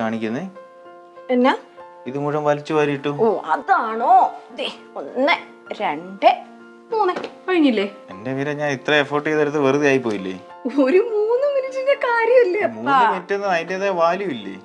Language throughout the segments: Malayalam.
കാണിക്കുന്നേ? എന്നാ? ഇത് മുഴുവൻ വലിച്ചു വാരിയിട്ടു? ഓ അതാണോ? ദേ ഒന്ന് രണ്ട് മൂന്ന്. കഴിഞ്ഞില്ലേ? എന്റെ വീര ഞാൻ ഇത്ര എഫോർട്ട് ചെയ്തെടുത്ത് വെറുതെ ആയി പോയില്ലേ ഒരു മൂന്ന് മിനിറ്റിന്റെ കാര്യമല്ലേ മൂന്ന് മിനിറ്റ് ഒന്നും അതിന്റെതായ വാല്യൂ ഇല്ലേ?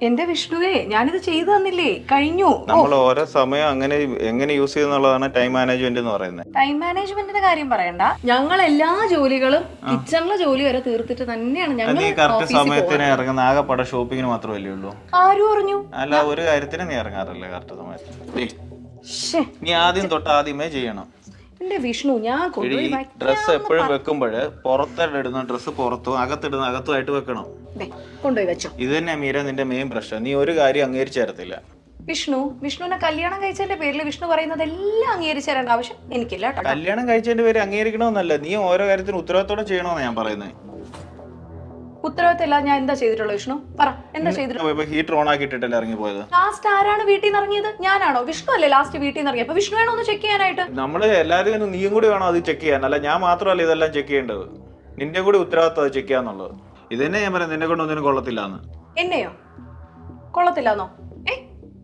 എന്റെ വിഷ്ണുവേ ഞാനിത് ചെയ്തു തന്നില്ലേ? കഴിഞ്ഞു. നമ്മൾ ഓരോ സമയം അങ്ങനെ എങ്ങനെ യൂസ് ചെയ്യുന്നുള്ളതാണ് ടൈം മാനേജ്മെന്റ് എന്ന് പറയുന്നത്. ടൈം മാനേജ്മെന്റിന്റെ കാര്യം പറയണ്ട. ഞങ്ങൾ എല്ലാ ജോലികളും കിച്ചണിലെ ജോലി വരെ തീർത്തിട്ട് തന്നെയാണ് ഞങ്ങൾ കറക്റ്റ് സമയത്തിന് ഇറങ്ങുന്ന ആകെപ്പാടെ ഷോപ്പിങ്ങിന് മാത്രമല്ലേ ഉള്ളൂ? ആരും അറിഞ്ഞു അല്ല ഒരു കാര്യത്തിന് നീ ഇറങ്ങാറില്ല കറക്റ്റ് സമയത്ത് നീ ആദ്യം തൊട്ട് ആദ്യമേ ചെയ്യണം. എന്റെ വിഷ്ണു ഞാൻ കൊണ്ടുപോയി. ഡ്രസ്സ് എപ്പോഴും വെക്കുമ്പോഴ് പുറത്തിടുന്ന ഡ്രസ്സ് പുറത്തും അകത്തിടുന്ന അകത്തുമായിട്ട് വെക്കണം. കൊണ്ടുപോയി വെച്ചോ. ഇത് തന്നെ മീര നിന്റെ മെയിൻ പ്രശ്നം. നീ ഒരു കാര്യം അംഗീകരിച്ചേരത്തില്ല വിഷ്ണു വിഷ്ണുവിനെ കല്യാണം കഴിച്ചതിന്റെ പേരിൽ വിഷ്ണു പറയുന്നത് എല്ലാം അംഗീകരിച്ചു ആവശ്യം എനിക്കില്ല കല്യാണം കഴിച്ചതിന്റെ പേര് അംഗീകരിക്കണമെന്നല്ല നീ ഓരോ കാര്യത്തിനും ഉത്തരവാദിത്തോടെ ചെയ്യണമെന്നാണ് ഞാൻ പറയുന്നത് ഉത്തരവാദിത്തം ഇല്ലാതെ ഞാൻ എന്താ ചെയ്തിട്ടുള്ളത് വിഷ്ണു? പറ എന്താ ചെയ്തിട്ടുള്ളത് ഹീറ്റർ ഓൺ ആക്കിയിട്ടല്ലേ ഇറങ്ങി പോയത്? ലാസ്റ്റ് ആരാണ് വീട്ടിൽ നിന്ന് ഇറങ്ങിയത്? ഞാനാണോ? വിഷ്ണു അല്ലേ ലാസ്റ്റ് വീട്ടിൽ നിന്ന് ഇറങ്ങിയത്? അപ്പൊ വിഷ്ണു വേണോ ഒന്ന് ചെക്ക് ചെയ്യാനായിട്ട്? നമ്മൾ എല്ലാവരും നീയും കൂടി വേണം അത് ചെക്ക് ചെയ്യാൻ? അല്ല ഞാൻ മാത്രമല്ല ഇതെല്ലാം ചെക്ക് ചെയ്യേണ്ടത്? നിന്റെ കൂടി ഉത്തരവാദിത്തം അത് ചെക്ക് ചെയ്യാന്നുള്ളത്. ഇത് തന്നെ ഞാൻ പറയാം നിന്നെ കൊണ്ട് ഒന്നിനും കൊള്ളത്തില്ല എന്ന് എന്നെയോ? കൊള്ളത്തില്ലാന്നോ? ഏ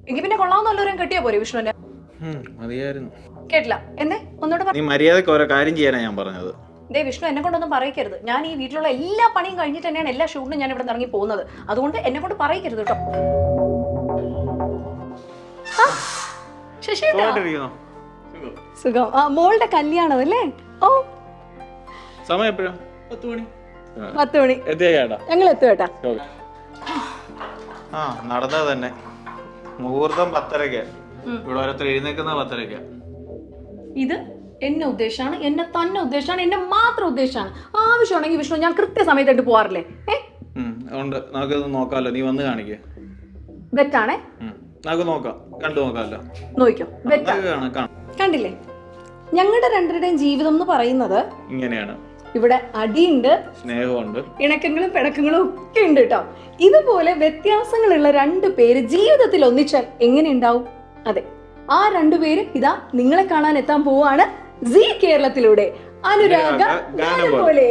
എനിക്ക് പിന്നെ കൊള്ളാവുന്നല്ലോരും കെട്ടിയാ പോരെ വിഷ്ണുവിന്റെ മതിയായിരുന്നു. കേട്ടില്ല. എന്നെ? ഒന്നുകൂടെ നീ മര്യാദയ്ക്ക് ഓരോ കാര്യം ചെയ്യാനാണ് ഞാൻ പറഞ്ഞത്. ദേ വിഷ്ണു എന്നെ കൊണ്ടൊന്നും പറയിക്കരുത്. ഞാൻ ഈ വീട്ടിലുള്ള എല്ലാ പണിയും കഴിഞ്ഞിട്ട് തന്നെയാണ് എല്ലാ ഷൂട്ടിനും ഞാൻ ഇവിടെ ഇറങ്ങി പോകുന്നത്. അതുകൊണ്ട് എന്നെ കൊണ്ട് പറയിക്കരുത് കേട്ടോ. സുഖമായിട്ടിരിക്കുന്നോ? സുഖം. ആ മോളുടെ കല്യാണം അല്ലേ ഓ. സമയം എപ്പോഴും? പത്ത് മണി. പത്ത് മണി. ഞങ്ങൾ എത്തും ആ നടന്നത് തന്നെ. മുഹൂർത്തം പത്തരയ്ക്ക്. ഇവിടെ ഓരോരുത്തർ എഴുന്നേക്കുന്ന പത്തരയ്ക്ക്. ഇത്? എന്നെ ഉദ്ദേശമാണ് എന്നെ തന്നെ ഉദ്ദേശമാണ് എന്നെ മാത്രം ഉദ്ദേശമാണ് ആവശ്യമാണെങ്കിൽ വിഷ്ണു ഞാൻ കൃത്യസമയത്തായിട്ട് പോവാറില്ലേ? ഉണ്ട് നമുക്കിത് നോക്കാമല്ലോ. നീ വന്ന് കാണിക്കേ. ബെറ്റാണേ നമുക്ക് നോക്കാം. കണ്ടു നോക്കാമല്ലോ. നോക്കിക്കോ. ബെറ്റ നമുക്ക് കാണാം കാണാം. കണ്ടില്ലേ? ഞങ്ങളുടെ രണ്ടുപേരുടെയും ജീവിതം എന്ന് പറയുന്നത് ഇങ്ങനെയാണ്. ഇവിടെ അടിയുണ്ട് സ്നേഹമുണ്ട്. ഇണക്കങ്ങളും പിണക്കങ്ങളും ഒക്കെ ഉണ്ട് കേട്ടോ. ഇതുപോലെ വ്യത്യാസങ്ങളുള്ള രണ്ട് പേര് ജീവിതത്തിൽ ഒന്നിച്ചാൽ എങ്ങനെ ഉണ്ടാവും? അതെ ആ രണ്ടുപേര് ഇതാ നിങ്ങളെ കാണാൻ എത്താൻ പോവാണ്. സി കേരളത്തിലൂടെ അനുരാഗ. പോലെ